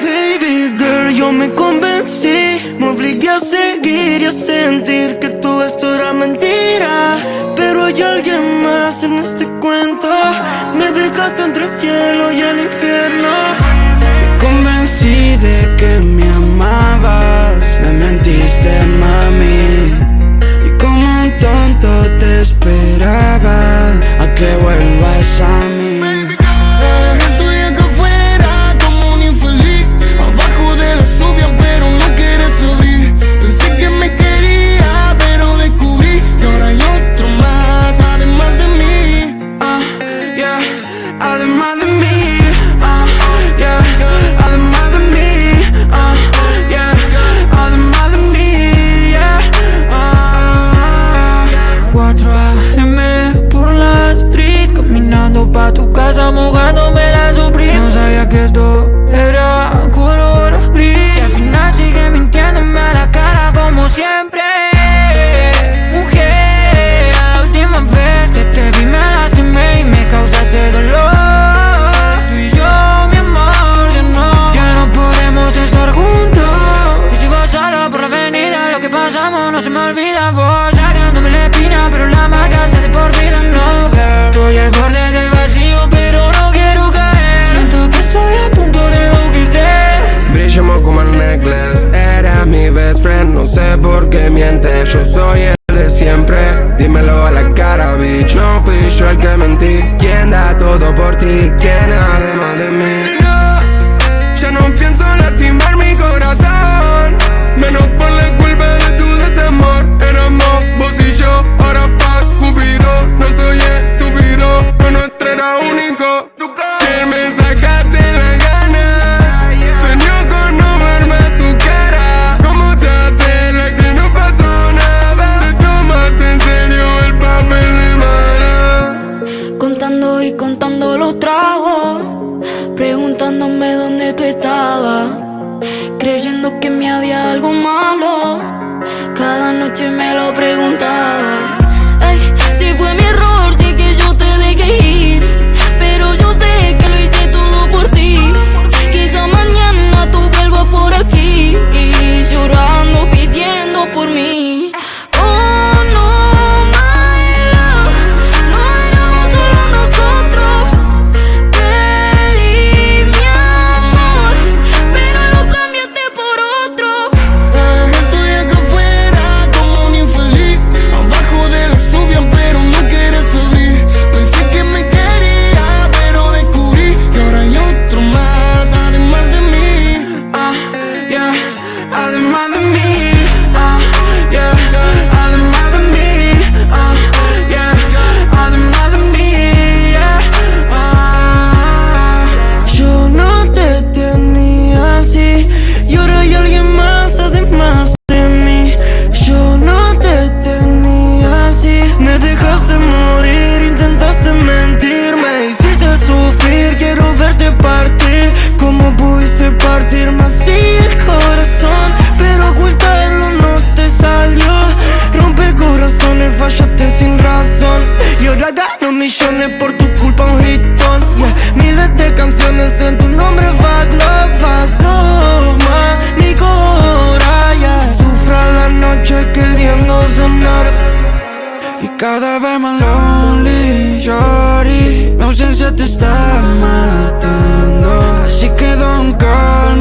Baby girl, yo me convencí. Me obligué a seguir y a sentir que todo esto era mentira. Pero hay alguien más en este cuento. Me dejaste entre el cielo y el infierno Yo Dímelo a la cara, bitch. No fui yo el que mentí. ¿Quién da todo por ti? ¿Quién además de mí? No, ya no pienso lastimar mi corazón. Menos por la culpa de tu desamor. Éramos vos y yo, ahora fuck Cupido. No soy estúpido, pero nuestro era único ¿Quién me sacaste noche me lo preguntaba En tu nombre vac, love, vac, love, ma Mi cora. Sufra la noche queriendo sanar Y cada vez más lonely, shorty Mi ausencia te está matando. Así que don't call